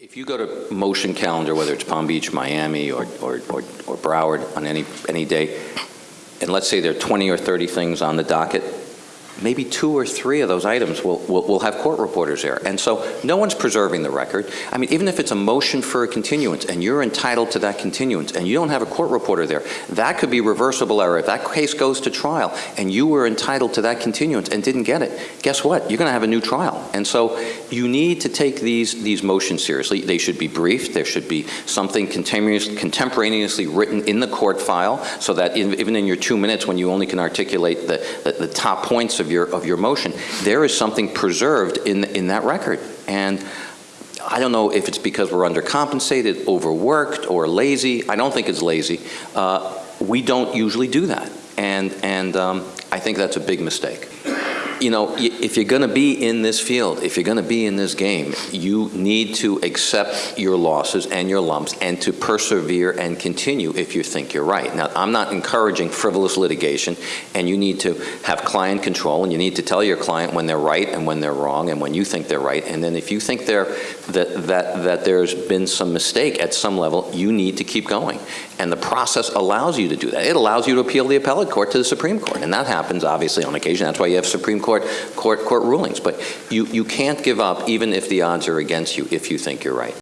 If you go to motion calendar, whether it's Palm Beach, Miami, or, or, or or Broward on any, any day, and let's say there are 20 or 30 things on the docket, maybe two or three of those items will, will, will have court reporters there. And so no one's preserving the record. I mean, even if it's a motion for a continuance and you're entitled to that continuance and you don't have a court reporter there, that could be reversible error. If that case goes to trial and you were entitled to that continuance and didn't get it, guess what? You're going to have a new trial. And so you need to take these, these motions seriously. They should be briefed. There should be something contemporaneously written in the court file so that in- even in your two minutes when you only can articulate the, the, the top points of your, of your motion, there is something preserved in, in that record. And I don't know if it's because we're undercompensated, overworked, or lazy. I don't think it's lazy. Uh, we don't usually do that. And, and um, I think that's a big mistake. You know, if you're going to be in this field, if you're going to be in this game, you need to accept your losses and your lumps and to persevere and continue if you think you're right. Now, I'm not encouraging frivolous litigation, and you need to have client control, and you need to tell your client when they're right and when they're wrong and when you think they're right. And then if you think they're, that, that, that there's been some mistake at some level, you need to keep going. And the process allows you to do that. It allows you to appeal the appellate court to the Supreme Court, and that happens obviously on occasion. That's why you have Supreme Court, court, court rulings. But you, you can't give up even if the odds are against you if you think you're right.